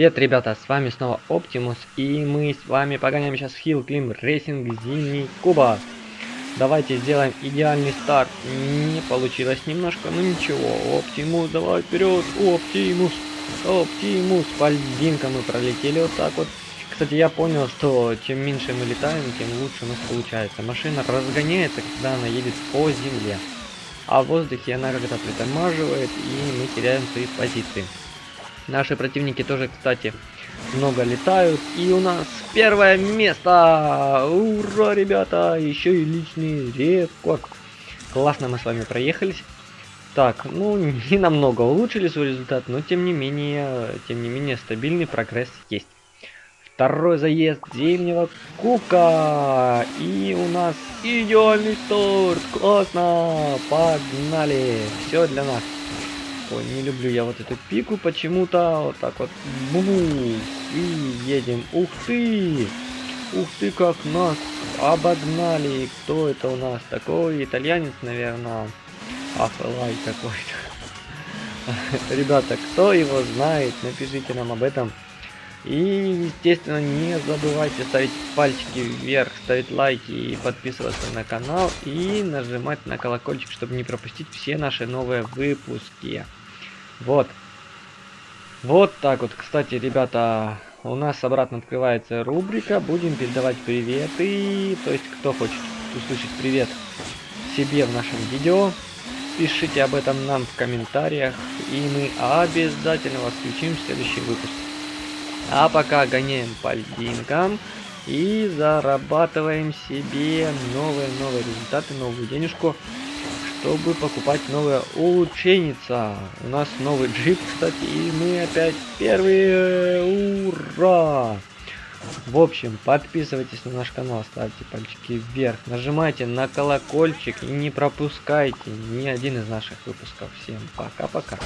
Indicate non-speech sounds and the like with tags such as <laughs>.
Привет, ребята, с вами снова Оптимус, и мы с вами погоняем сейчас Hill Climb Racing Зимний Куба. Давайте сделаем идеальный старт. Не получилось немножко, но ничего. Оптимус, давай вперед, Оптимус, Оптимус. По льдинкам мы пролетели вот так вот. Кстати, я понял, что чем меньше мы летаем, тем лучше у нас получается. Машина разгоняется, когда она едет по земле. А в воздухе она как-то притормаживает, и мы теряем свои позиции. Наши противники тоже, кстати, много летают. И у нас первое место! Ура, ребята! Еще и личный рекорд. Классно мы с вами проехались. Так, ну, <laughs> не намного улучшили свой результат, но тем не менее, тем не менее, стабильный прогресс есть. Второй заезд зимнего кубка. И у нас идеальный старт. Классно. Погнали. Все для нас. Ой, не люблю я вот эту пику почему-то. Вот так вот. Бу и едем. Ух ты! Ух ты, как нас обогнали. Кто это у нас? Такой итальянец, наверное. Афэлай какой-то. <laughs> Ребята, кто его знает, напишите нам об этом. И, естественно, не забывайте ставить пальчики вверх, ставить лайки и подписываться на канал. И нажимать на колокольчик, чтобы не пропустить все наши новые выпуски. Вот. Вот так вот. Кстати, ребята, у нас обратно открывается рубрика. Будем передавать приветы. То есть, кто хочет услышать привет себе в нашем видео, пишите об этом нам в комментариях. И мы обязательно вас включим в следующий выпуск. А пока гоняем по льдинкам и зарабатываем себе новые-новые результаты, новую денежку чтобы покупать новое улучшенница. У нас новый джип, кстати, и мы опять первые. Ура! В общем, подписывайтесь на наш канал, ставьте пальчики вверх, нажимайте на колокольчик и не пропускайте ни один из наших выпусков. Всем пока-пока.